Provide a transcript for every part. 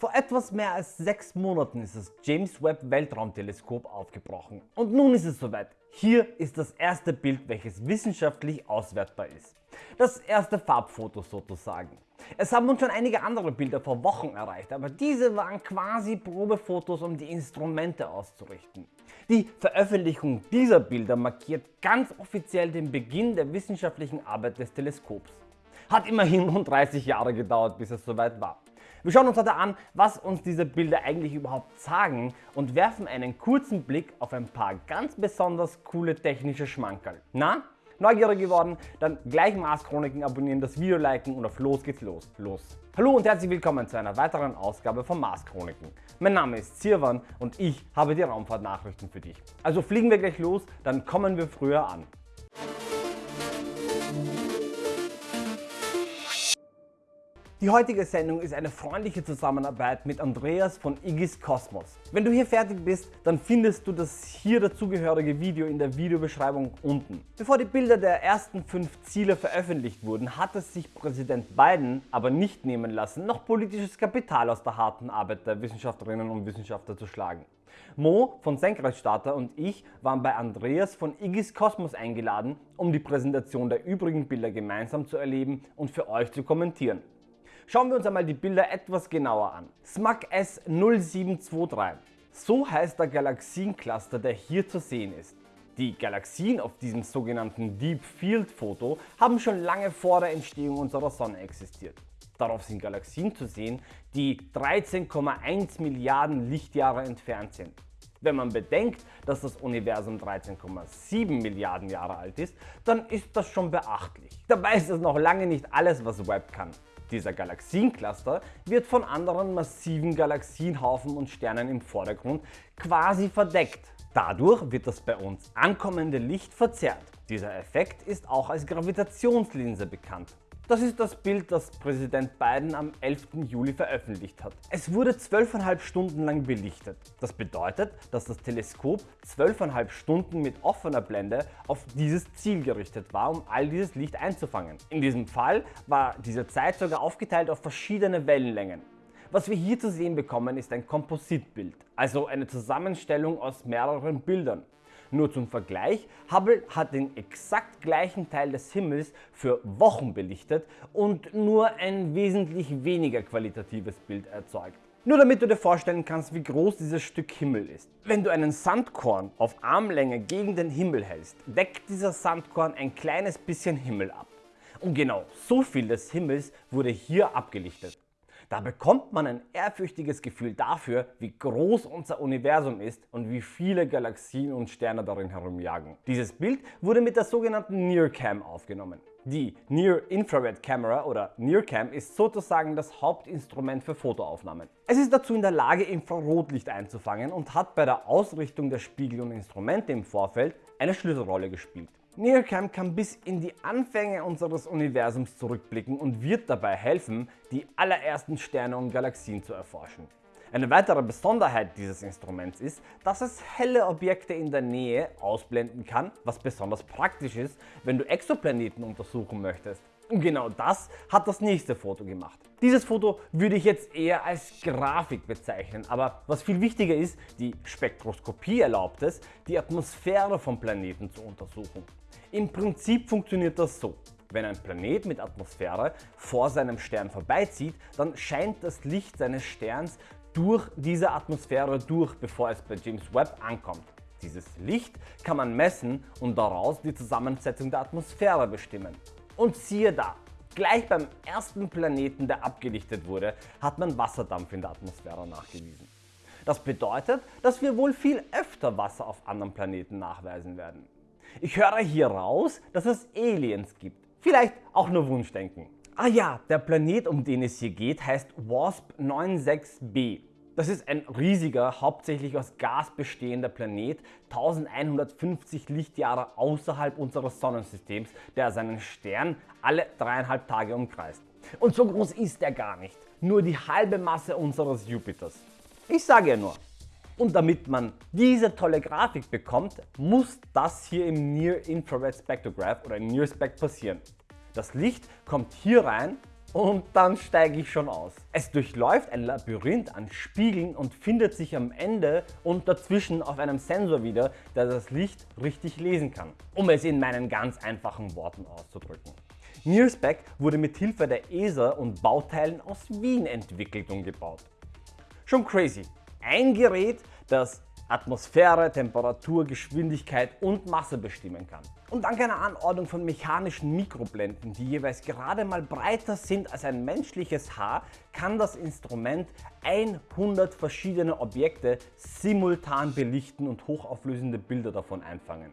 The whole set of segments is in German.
Vor etwas mehr als sechs Monaten ist das James Webb Weltraumteleskop aufgebrochen und nun ist es soweit. Hier ist das erste Bild welches wissenschaftlich auswertbar ist. Das erste Farbfoto sozusagen. Es haben uns schon einige andere Bilder vor Wochen erreicht, aber diese waren quasi Probefotos um die Instrumente auszurichten. Die Veröffentlichung dieser Bilder markiert ganz offiziell den Beginn der wissenschaftlichen Arbeit des Teleskops. Hat immerhin rund 30 Jahre gedauert bis es soweit war. Wir schauen uns heute an, was uns diese Bilder eigentlich überhaupt sagen und werfen einen kurzen Blick auf ein paar ganz besonders coole technische Schmankerl. Na, neugierig geworden? Dann gleich Mars Chroniken abonnieren, das Video liken und auf los geht's los. Los! Hallo und herzlich willkommen zu einer weiteren Ausgabe von Mars Chroniken. Mein Name ist Zirwan und ich habe die Raumfahrtnachrichten für dich. Also fliegen wir gleich los, dann kommen wir früher an. Die heutige Sendung ist eine freundliche Zusammenarbeit mit Andreas von Igis Kosmos. Wenn du hier fertig bist, dann findest du das hier dazugehörige Video in der Videobeschreibung unten. Bevor die Bilder der ersten fünf Ziele veröffentlicht wurden, hat es sich Präsident Biden aber nicht nehmen lassen, noch politisches Kapital aus der harten Arbeit der Wissenschaftlerinnen und Wissenschaftler zu schlagen. Mo von Senkrechtstarter und ich waren bei Andreas von Igis Kosmos eingeladen, um die Präsentation der übrigen Bilder gemeinsam zu erleben und für euch zu kommentieren. Schauen wir uns einmal die Bilder etwas genauer an. SMAC S0723. So heißt der Galaxiencluster, der hier zu sehen ist. Die Galaxien auf diesem sogenannten Deep Field Foto haben schon lange vor der Entstehung unserer Sonne existiert. Darauf sind Galaxien zu sehen, die 13,1 Milliarden Lichtjahre entfernt sind. Wenn man bedenkt, dass das Universum 13,7 Milliarden Jahre alt ist, dann ist das schon beachtlich. Dabei ist es noch lange nicht alles, was Webb kann. Dieser Galaxiencluster wird von anderen massiven Galaxienhaufen und Sternen im Vordergrund quasi verdeckt. Dadurch wird das bei uns ankommende Licht verzerrt. Dieser Effekt ist auch als Gravitationslinse bekannt. Das ist das Bild, das Präsident Biden am 11. Juli veröffentlicht hat. Es wurde 12,5 Stunden lang belichtet. Das bedeutet, dass das Teleskop 12,5 Stunden mit offener Blende auf dieses Ziel gerichtet war, um all dieses Licht einzufangen. In diesem Fall war diese Zeit sogar aufgeteilt auf verschiedene Wellenlängen. Was wir hier zu sehen bekommen ist ein Kompositbild, also eine Zusammenstellung aus mehreren Bildern. Nur zum Vergleich, Hubble hat den exakt gleichen Teil des Himmels für Wochen belichtet und nur ein wesentlich weniger qualitatives Bild erzeugt. Nur damit du dir vorstellen kannst, wie groß dieses Stück Himmel ist. Wenn du einen Sandkorn auf Armlänge gegen den Himmel hältst, deckt dieser Sandkorn ein kleines bisschen Himmel ab. Und genau so viel des Himmels wurde hier abgelichtet. Da bekommt man ein ehrfürchtiges Gefühl dafür, wie groß unser Universum ist und wie viele Galaxien und Sterne darin herumjagen. Dieses Bild wurde mit der sogenannten NIRCam aufgenommen. Die Near Infrared Camera oder NIRCam ist sozusagen das Hauptinstrument für Fotoaufnahmen. Es ist dazu in der Lage Infrarotlicht einzufangen und hat bei der Ausrichtung der Spiegel und Instrumente im Vorfeld eine Schlüsselrolle gespielt. NearCam kann bis in die Anfänge unseres Universums zurückblicken und wird dabei helfen, die allerersten Sterne und Galaxien zu erforschen. Eine weitere Besonderheit dieses Instruments ist, dass es helle Objekte in der Nähe ausblenden kann, was besonders praktisch ist, wenn du Exoplaneten untersuchen möchtest. Und genau das hat das nächste Foto gemacht. Dieses Foto würde ich jetzt eher als Grafik bezeichnen, aber was viel wichtiger ist, die Spektroskopie erlaubt es, die Atmosphäre von Planeten zu untersuchen. Im Prinzip funktioniert das so. Wenn ein Planet mit Atmosphäre vor seinem Stern vorbeizieht, dann scheint das Licht seines Sterns durch diese Atmosphäre durch, bevor es bei James Webb ankommt. Dieses Licht kann man messen und daraus die Zusammensetzung der Atmosphäre bestimmen. Und siehe da, gleich beim ersten Planeten, der abgelichtet wurde, hat man Wasserdampf in der Atmosphäre nachgewiesen. Das bedeutet, dass wir wohl viel öfter Wasser auf anderen Planeten nachweisen werden. Ich höre hier raus, dass es Aliens gibt. Vielleicht auch nur Wunschdenken. Ah ja, der Planet um den es hier geht heißt WASP 96b. Das ist ein riesiger, hauptsächlich aus Gas bestehender Planet, 1150 Lichtjahre außerhalb unseres Sonnensystems, der seinen Stern alle dreieinhalb Tage umkreist. Und so groß ist er gar nicht, nur die halbe Masse unseres Jupiters. Ich sage ja nur, und damit man diese tolle Grafik bekommt, muss das hier im Near Infrared Spectrograph oder Near Spect passieren. Das Licht kommt hier rein und dann steige ich schon aus. Es durchläuft ein Labyrinth an Spiegeln und findet sich am Ende und dazwischen auf einem Sensor wieder, der das Licht richtig lesen kann, um es in meinen ganz einfachen Worten auszudrücken. NearSpec wurde mit Hilfe der ESA und Bauteilen aus Wien entwickelt und gebaut. Schon crazy. Ein Gerät, das Atmosphäre, Temperatur, Geschwindigkeit und Masse bestimmen kann. Und dank einer Anordnung von mechanischen Mikroblenden, die jeweils gerade mal breiter sind als ein menschliches Haar, kann das Instrument 100 verschiedene Objekte simultan belichten und hochauflösende Bilder davon einfangen.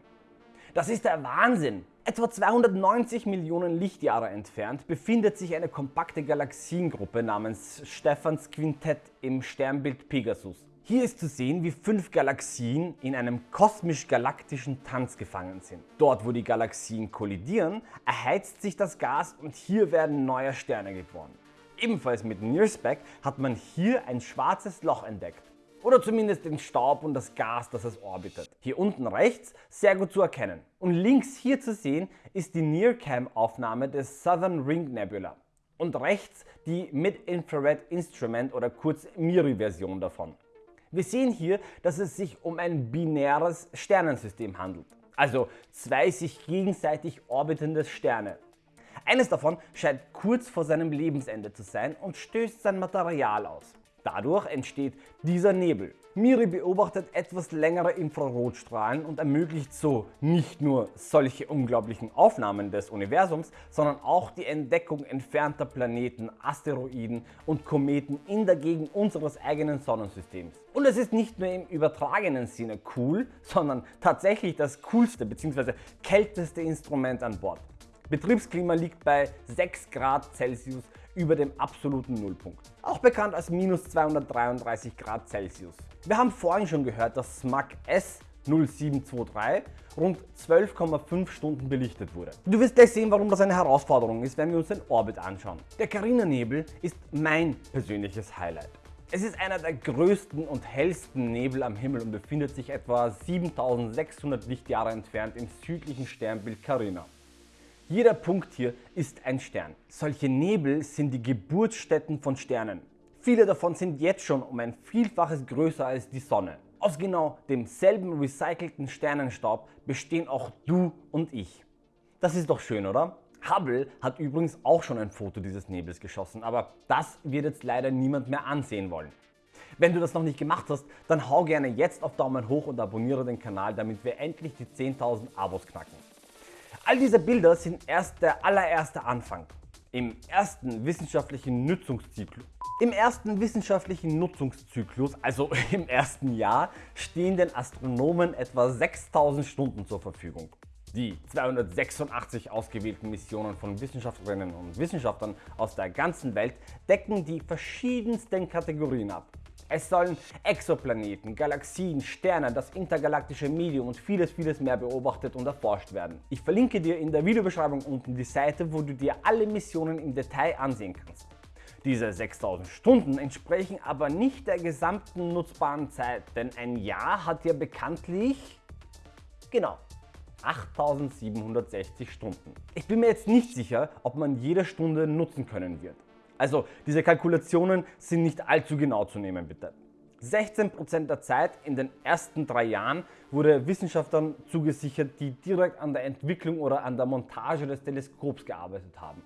Das ist der Wahnsinn! Etwa 290 Millionen Lichtjahre entfernt befindet sich eine kompakte Galaxiengruppe namens Stephans Quintett im Sternbild Pegasus. Hier ist zu sehen, wie fünf Galaxien in einem kosmisch-galaktischen Tanz gefangen sind. Dort, wo die Galaxien kollidieren, erheizt sich das Gas und hier werden neue Sterne geboren. Ebenfalls mit NIRSPEC hat man hier ein schwarzes Loch entdeckt. Oder zumindest den Staub und das Gas, das es orbitet. Hier unten rechts sehr gut zu erkennen. Und links hier zu sehen ist die NIRCam-Aufnahme des Southern Ring Nebula. Und rechts die Mid-Infrared Instrument oder kurz MIRI-Version davon. Wir sehen hier, dass es sich um ein binäres Sternensystem handelt, also zwei sich gegenseitig orbitende Sterne. Eines davon scheint kurz vor seinem Lebensende zu sein und stößt sein Material aus. Dadurch entsteht dieser Nebel. Miri beobachtet etwas längere Infrarotstrahlen und ermöglicht so nicht nur solche unglaublichen Aufnahmen des Universums, sondern auch die Entdeckung entfernter Planeten, Asteroiden und Kometen in der Gegend unseres eigenen Sonnensystems. Und es ist nicht nur im übertragenen Sinne cool, sondern tatsächlich das coolste bzw. kälteste Instrument an Bord. Betriebsklima liegt bei 6 Grad Celsius über dem absoluten Nullpunkt, auch bekannt als minus 233 Grad Celsius. Wir haben vorhin schon gehört, dass SMAC S0723 rund 12,5 Stunden belichtet wurde. Du wirst gleich sehen, warum das eine Herausforderung ist, wenn wir uns den Orbit anschauen. Der Carina-Nebel ist mein persönliches Highlight. Es ist einer der größten und hellsten Nebel am Himmel und befindet sich etwa 7600 Lichtjahre entfernt im südlichen Sternbild Carina. Jeder Punkt hier ist ein Stern. Solche Nebel sind die Geburtsstätten von Sternen. Viele davon sind jetzt schon um ein Vielfaches größer als die Sonne. Aus genau demselben recycelten Sternenstaub bestehen auch du und ich. Das ist doch schön, oder? Hubble hat übrigens auch schon ein Foto dieses Nebels geschossen, aber das wird jetzt leider niemand mehr ansehen wollen. Wenn du das noch nicht gemacht hast, dann hau gerne jetzt auf Daumen hoch und abonniere den Kanal, damit wir endlich die 10.000 Abos knacken. All diese Bilder sind erst der allererste Anfang. Im ersten wissenschaftlichen Nutzungszyklus im ersten wissenschaftlichen Nutzungszyklus, also im ersten Jahr, stehen den Astronomen etwa 6000 Stunden zur Verfügung. Die 286 ausgewählten Missionen von Wissenschaftlerinnen und Wissenschaftlern aus der ganzen Welt decken die verschiedensten Kategorien ab. Es sollen Exoplaneten, Galaxien, Sterne, das intergalaktische Medium und vieles vieles mehr beobachtet und erforscht werden. Ich verlinke dir in der Videobeschreibung unten die Seite, wo du dir alle Missionen im Detail ansehen kannst. Diese 6000 Stunden entsprechen aber nicht der gesamten nutzbaren Zeit, denn ein Jahr hat ja bekanntlich, genau, 8760 Stunden. Ich bin mir jetzt nicht sicher, ob man jede Stunde nutzen können wird. Also diese Kalkulationen sind nicht allzu genau zu nehmen bitte. 16% der Zeit in den ersten drei Jahren wurde Wissenschaftlern zugesichert, die direkt an der Entwicklung oder an der Montage des Teleskops gearbeitet haben.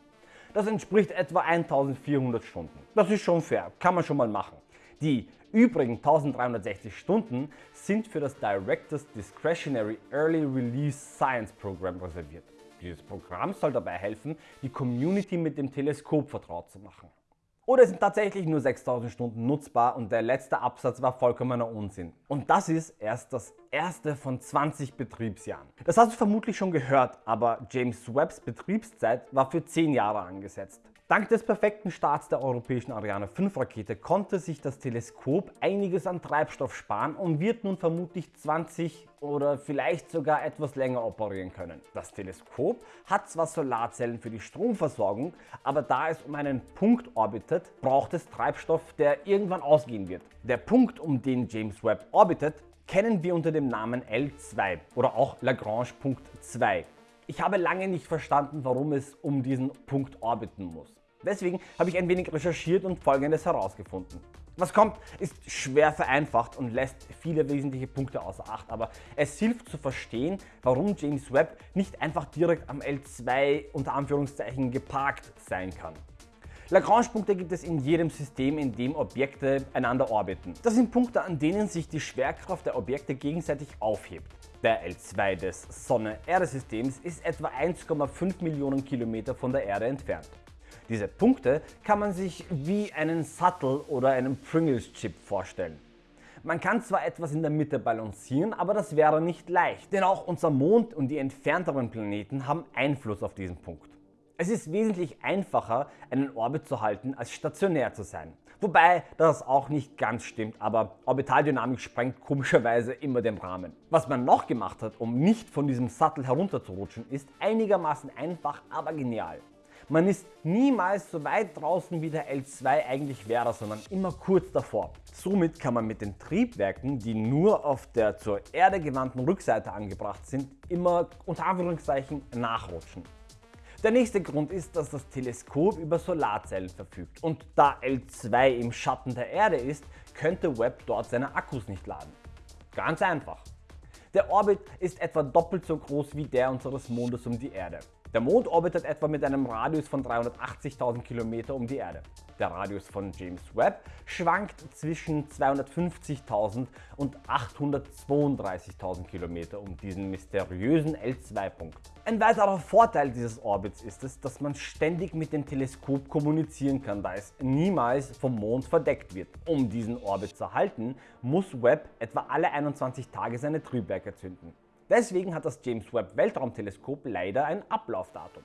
Das entspricht etwa 1400 Stunden. Das ist schon fair, kann man schon mal machen. Die übrigen 1360 Stunden sind für das Directors Discretionary Early Release Science Program reserviert. Dieses Programm soll dabei helfen, die Community mit dem Teleskop vertraut zu machen. Oder sind tatsächlich nur 6000 Stunden nutzbar und der letzte Absatz war vollkommener Unsinn. Und das ist erst das erste von 20 Betriebsjahren. Das hast du vermutlich schon gehört, aber James Webbs Betriebszeit war für 10 Jahre angesetzt. Dank des perfekten Starts der europäischen Ariane 5 Rakete konnte sich das Teleskop einiges an Treibstoff sparen und wird nun vermutlich 20 oder vielleicht sogar etwas länger operieren können. Das Teleskop hat zwar Solarzellen für die Stromversorgung, aber da es um einen Punkt orbitet, braucht es Treibstoff, der irgendwann ausgehen wird. Der Punkt, um den James Webb orbitet, kennen wir unter dem Namen L2 oder auch Lagrange Punkt 2. Ich habe lange nicht verstanden, warum es um diesen Punkt orbiten muss. Deswegen habe ich ein wenig recherchiert und folgendes herausgefunden. Was kommt, ist schwer vereinfacht und lässt viele wesentliche Punkte außer Acht, aber es hilft zu verstehen, warum James Webb nicht einfach direkt am L2 unter Anführungszeichen geparkt sein kann. Lagrange-Punkte gibt es in jedem System, in dem Objekte einander orbiten. Das sind Punkte, an denen sich die Schwerkraft der Objekte gegenseitig aufhebt. Der L2 des Sonne-Erde-Systems ist etwa 1,5 Millionen Kilometer von der Erde entfernt. Diese Punkte kann man sich wie einen Sattel oder einen Pringles-Chip vorstellen. Man kann zwar etwas in der Mitte balancieren, aber das wäre nicht leicht, denn auch unser Mond und die entfernteren Planeten haben Einfluss auf diesen Punkt. Es ist wesentlich einfacher, einen Orbit zu halten, als stationär zu sein. Wobei das auch nicht ganz stimmt, aber Orbitaldynamik sprengt komischerweise immer den Rahmen. Was man noch gemacht hat, um nicht von diesem Sattel herunterzurutschen, ist einigermaßen einfach, aber genial. Man ist niemals so weit draußen wie der L2 eigentlich wäre, sondern immer kurz davor. Somit kann man mit den Triebwerken, die nur auf der zur Erde gewandten Rückseite angebracht sind, immer unter Anführungszeichen nachrutschen. Der nächste Grund ist, dass das Teleskop über Solarzellen verfügt und da L2 im Schatten der Erde ist, könnte Webb dort seine Akkus nicht laden. Ganz einfach. Der Orbit ist etwa doppelt so groß wie der unseres Mondes um die Erde. Der Mond orbitet etwa mit einem Radius von 380.000 km um die Erde. Der Radius von James Webb schwankt zwischen 250.000 und 832.000 km um diesen mysteriösen L2-Punkt. Ein weiterer Vorteil dieses Orbits ist es, dass man ständig mit dem Teleskop kommunizieren kann, da es niemals vom Mond verdeckt wird. Um diesen Orbit zu halten, muss Webb etwa alle 21 Tage seine Triebwerke zünden. Deswegen hat das James Webb Weltraumteleskop leider ein Ablaufdatum.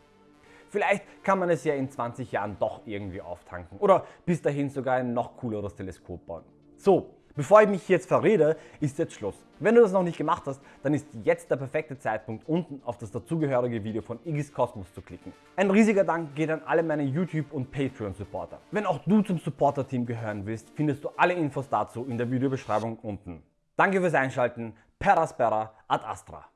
Vielleicht kann man es ja in 20 Jahren doch irgendwie auftanken oder bis dahin sogar ein noch cooleres Teleskop bauen. So, bevor ich mich jetzt verrede, ist jetzt Schluss. Wenn du das noch nicht gemacht hast, dann ist jetzt der perfekte Zeitpunkt unten auf das dazugehörige Video von Iggy's Kosmos zu klicken. Ein riesiger Dank geht an alle meine YouTube und Patreon Supporter. Wenn auch du zum Supporter Team gehören willst, findest du alle Infos dazu in der Videobeschreibung unten. Danke fürs Einschalten, Peraspera ad astra.